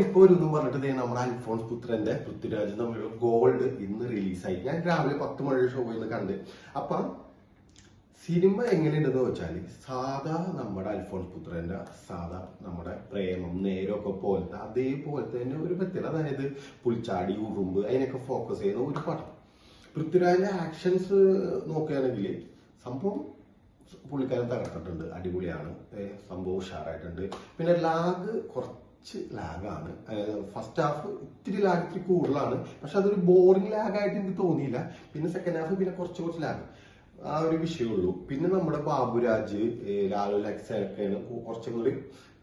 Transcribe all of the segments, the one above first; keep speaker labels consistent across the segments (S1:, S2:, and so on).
S1: ഒരു ഇന്നും പറഞ്ഞിട്ട് നമ്മുടെ അൽഫോൺസ് പുത്രന്റെ പൃഥ്വിരാജ് തമ്മിലുള്ള ഗോൾഡ് ഇന്ന് റിലീസായി ഞാൻ രാവിലെ പത്ത് മണി ഷോ ഇന്ന് കണ്ട്. അപ്പൊ സിനിമ എങ്ങനെയുണ്ടെന്ന് വെച്ചാൽ സാധാ നമ്മുടെ അൽഫോൺസ് പുത്രന്റെ സാധാ നമ്മുടെ പ്രേമം നേരമൊക്കെ പോലത്തെ അതേപോലത്തെ തന്നെ ഒരു പ്രത്യേകത അതായത് പുളിച്ചാടി ഉറുമ്പ് അതിനൊക്കെ ഫോക്കസ് ചെയ്യുന്ന ഒരു പടം. പൃഥ്വിരാജിന്റെ ആക്ഷൻസ് നോക്കുകയാണെങ്കിൽ സംഭവം പുള്ളിക്കാരൻ തകർത്തിട്ടുണ്ട്. അടിപൊളിയാണ്. സംഭവം ഉഷാറായിട്ടുണ്ട്. പിന്നെ ലാഗ് കുറച്ച് ലാഗാണ് അതായത് ഫസ്റ്റ് ഹാഫ് ഇത്തിരി ലാഗ് ഇത്തിരി കൂടുതലാണ്. പക്ഷെ അതൊരു ബോറിംഗ് ലാഗ് ആയിട്ട് എനിക്ക് തോന്നിയില്ല. പിന്നെ സെക്കൻഡ് ഹാഫ് പിന്നെ കുറച്ച് കുറച്ച് ലാഗ് ആ ഒരു വിഷയമുള്ളൂ പിന്നെ നമ്മുടെ ബാബുരാജ് ലാലു ലാലു ലക്സൊക്കെയാണ് കുറച്ചും കൂടി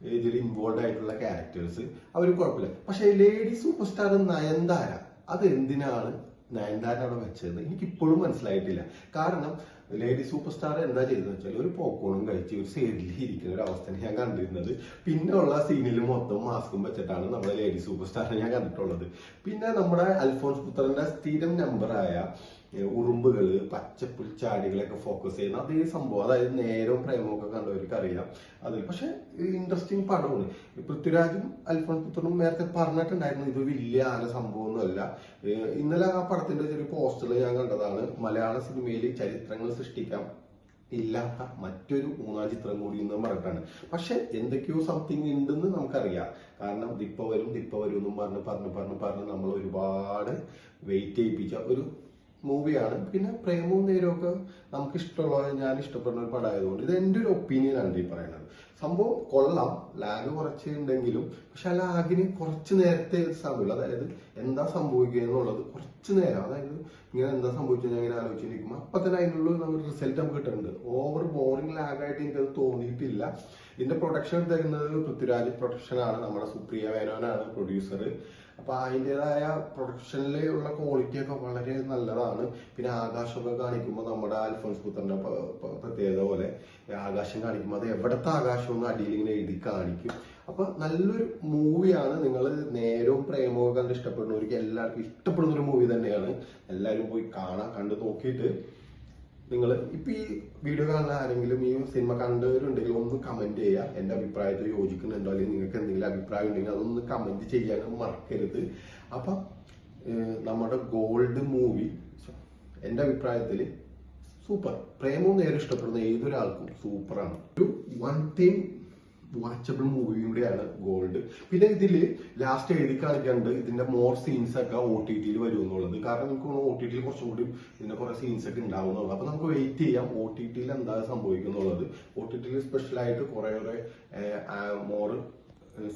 S1: ഇതിൽ ഇൻവോൾവ് ആയിട്ടുള്ള ക്യാരക്ടേഴ്സ് അവർ കുഴപ്പമില്ല. പക്ഷെ ലേഡി സൂപ്പർ സ്റ്റാർ നയൻതാര അത് എന്തിനാണ് നയൻതാര അവിടെ വെച്ചത്? എനിക്കിപ്പോഴും മനസ്സിലായിട്ടില്ല. കാരണം ലേഡി സൂപ്പർ സ്റ്റാർ എന്താ ചെയ്തതെന്ന് വെച്ചാൽ ഒരു പോപ്കോണും കഴിച്ച് ഒരു സൈഡിൽ ഇരിക്കുന്ന ഒരു അവസ്ഥയാണ് ഞാൻ കണ്ടിരുന്നത്. പിന്നെ ഉള്ള സീനിൽ മൊത്തം മാസ്കും വെച്ചിട്ടാണ് നമ്മുടെ ലേഡി സൂപ്പർ സ്റ്റാറിനെ ഞാൻ കണ്ടിട്ടുള്ളത്. പിന്നെ നമ്മുടെ അൽഫോൺസ് പുത്രന്റെ സ്ഥിരം നമ്പറായ ഏഹ്, ഉറുമ്പുകൾ പച്ചപ്പുൽച്ചാടികളൊക്കെ ഫോക്കസ് ചെയ്യുന്ന അതേ സംഭവം. അതായത് നേരവും പ്രേമവും ഒക്കെ കണ്ടവർക്ക് അറിയാം അതിൽ പക്ഷെ ഇൻട്രസ്റ്റിംഗ് പടമാണ്. പൃഥ്വിരാജും അൽഫോൺസ് പുത്രനും നേരത്തെ പറഞ്ഞിട്ടുണ്ടായിരുന്നു ഇത് വലിയ ആന സംഭവമൊന്നുമല്ല. ഇന്നലെ ആ പടത്തിന്റെ ചെറിയ പോസ്റ്റർ ഞാൻ കണ്ടതാണ് മലയാള സിനിമയിൽ ചരിത്രങ്ങൾ സൃഷ്ടിക്കാം ഇല്ലാത്ത മറ്റൊരു മൂന്നാം ചിത്രം കൂടി എന്ന് പറഞ്ഞിട്ടാണ്. പക്ഷെ എന്തൊക്കെയോ സംതിങ് ഉണ്ടെന്ന് നമുക്കറിയാം. കാരണം ദിപ്പ വരും ദിപ്പ വരും എന്നും പറഞ്ഞ് പറഞ്ഞ് പറഞ്ഞ് പറഞ്ഞ് നമ്മൾ ഒരുപാട് വെയിറ്റ് ചെയ്യിപ്പിച്ച ഒരു മൂവിയാണ്. പിന്നെ പ്രേമവും നേരമൊക്കെ നമുക്ക് ഇഷ്ടമുള്ള ഞാൻ ഇഷ്ടപ്പെടുന്ന ഒരു പടമായതുകൊണ്ട് ഇത് എന്റെ ഒരു ഒപ്പീനിയൻ ആണ് ഈ പറയുന്നത്. സംഭവം കൊള്ളാം. ലാഗ് കുറച്ച് ഉണ്ടെങ്കിലും പക്ഷെ ആ ലാഗിന് കുറച്ച് നേരത്തെ സമയമുള്ളൂ. അതായത് എന്താ സംഭവിക്കുക എന്നുള്ളത് കുറച്ച് നേരം. അതായത് ഇങ്ങനെ എന്താ സംഭവിച്ചു ഇങ്ങനെ ആലോചിച്ചിരിക്കുമ്പോൾ അപ്പൊ തന്നെ അതിനുള്ള നമുക്ക് റിസൾട്ട് നമുക്ക് കിട്ടുന്നുണ്ട്. ഓവർ ബോറിംഗ് ലാഗായിട്ട് എനിക്കത് തോന്നിയിട്ടില്ല. ഇതിന്റെ പ്രൊഡക്ഷൻ തരുന്നത് പൃഥ്വിരാജ് പ്രൊഡക്ഷനാണ് നമ്മുടെ സുപ്രിയ വേനോനാണ് പ്രൊഡ്യൂസർ അപ്പൊ അതിന്റെതായ പ്രൊഡക്ഷനിലുള്ള ക്വാളിറ്റി ഒക്കെ വളരെ നല്ലതാണ്. പിന്നെ ആകാശമൊക്കെ കാണിക്കുമ്പോൾ നമ്മുടെ അൽഫോൻസ് പുത്രന്റെ പ്രത്യേകത പോലെ ആകാശം കാണിക്കുമ്പോൾ അത് എവിടത്തെ ആകാശം ഒന്ന് അടിയിൽ ഇങ്ങനെ എഴുതി കാണിക്കും. അപ്പൊ നല്ലൊരു മൂവിയാണ് നിങ്ങൾ നേരവും പ്രേമവും കണ്ട് ഇഷ്ടപ്പെടുന്നവർക്ക് എല്ലാവർക്കും ഇഷ്ടപ്പെടുന്ന ഒരു മൂവി തന്നെയാണ്. എല്ലാവരും പോയി കാണാൻ കണ്ട് നോക്കിയിട്ട് നിങ്ങൾ ഇപ്പൊ ഈ വീഡിയോ കാണുന്ന ആരെങ്കിലും ഈ സിനിമ കണ്ടവരുണ്ടെങ്കിൽ ഒന്ന് കമന്റ് ചെയ്യുക എന്റെ അഭിപ്രായത്തിൽ യോജിക്കുന്നുണ്ടോ? അല്ലെങ്കിൽ നിങ്ങൾക്ക് എന്തെങ്കിലും അഭിപ്രായം ഉണ്ടെങ്കിൽ അതൊന്ന് കമന്റ് ചെയ്യാൻ മറക്കരുത്. അപ്പൊ നമ്മുടെ ഗോൾഡ് മൂവി എന്റെ അഭിപ്രായത്തിൽ സൂപ്പർ. പ്രേമവും നേരെ ഇഷ്ടപ്പെടുന്ന ഏതൊരാൾക്കും സൂപ്പറാണ്. ഒരു വൺ ടൈം വാച്ചബിൾ മൂവി കൂടിയാണ് ഗോൾഡ് പിന്നെ ഇതിൽ ലാസ്റ്റ് എഴുതി കാണിക്കാണ്ട് ഇതിന്റെ മോർ സീൻസ് ഒക്കെ ഒ ടി ടിയിൽ വരും എന്നുള്ളത്. കാരണം നമുക്ക് ഒ ടി ടിയിൽ കുറച്ചും കൂടി ഇതിന്റെ കുറെ സീൻസ് ഒക്കെ ഉണ്ടാവും എന്നുള്ളത്. അപ്പൊ നമുക്ക് വെയിറ്റ് ചെയ്യാം ഒ ടി ടിയിൽ എന്താ സംഭവിക്കുന്നുള്ളത് ഒ ടി ടിയിൽ സ്പെഷ്യൽ ആയിട്ട് കുറെ കുറെ മോർ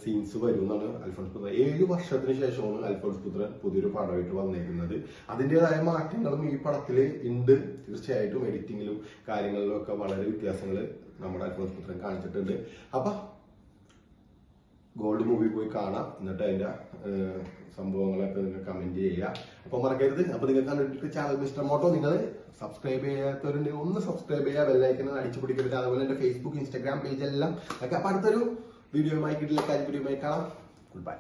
S1: സീൻസ് വരും എന്നാണ് അൽഫോൺസ് പുത്രൻ ഏഴ് വർഷത്തിന് ശേഷമാണ് അൽഫോൺസ് പുത്രൻ പുതിയൊരു പടമായിട്ട് വന്നേക്കുന്നത്. അതിന്റെതായ മാറ്റങ്ങളും ഈ പടത്തിൽ ഉണ്ട്. തീർച്ചയായിട്ടും എഡിറ്റിങ്ങിലും കാര്യങ്ങളിലും ഒക്കെ വളരെ വ്യത്യാസങ്ങൾ നമ്മുടെ അൽഫോൺസ് പുത്രൻ കാണിച്ചിട്ടുണ്ട്. അപ്പം ഗോൾഡ് മൂവി പോയി കാണാം. എന്നിട്ട് അതിന്റെ സംഭവങ്ങളൊക്കെ നിങ്ങൾ കമന്റ് ചെയ്യുക. അപ്പോൾ മറക്കരുത്. അപ്പോൾ നിങ്ങൾ കണ്ടിട്ട് ചാനൽ മിസ്റ്റർ മോട്ടോ നിങ്ങൾ സബ്സ്ക്രൈബ് ചെയ്യാത്തവരുണ്ടെങ്കിൽ ഒന്ന് സബ്സ്ക്രൈബ് ചെയ്യുക. വെല്ലൈക്കൻ അടിച്ചു പിടിക്കരുത്. അതുപോലെ എന്റെ ഫേസ്ബുക്ക് ഇൻസ്റ്റാഗ്രാം പേജ് എല്ലാം ഒക്കെ. അപ്പം അടുത്തൊരു വീഡിയോയുമായി കിട്ടില്ല കാര്യം വീഡിയോയുമായി കാണാം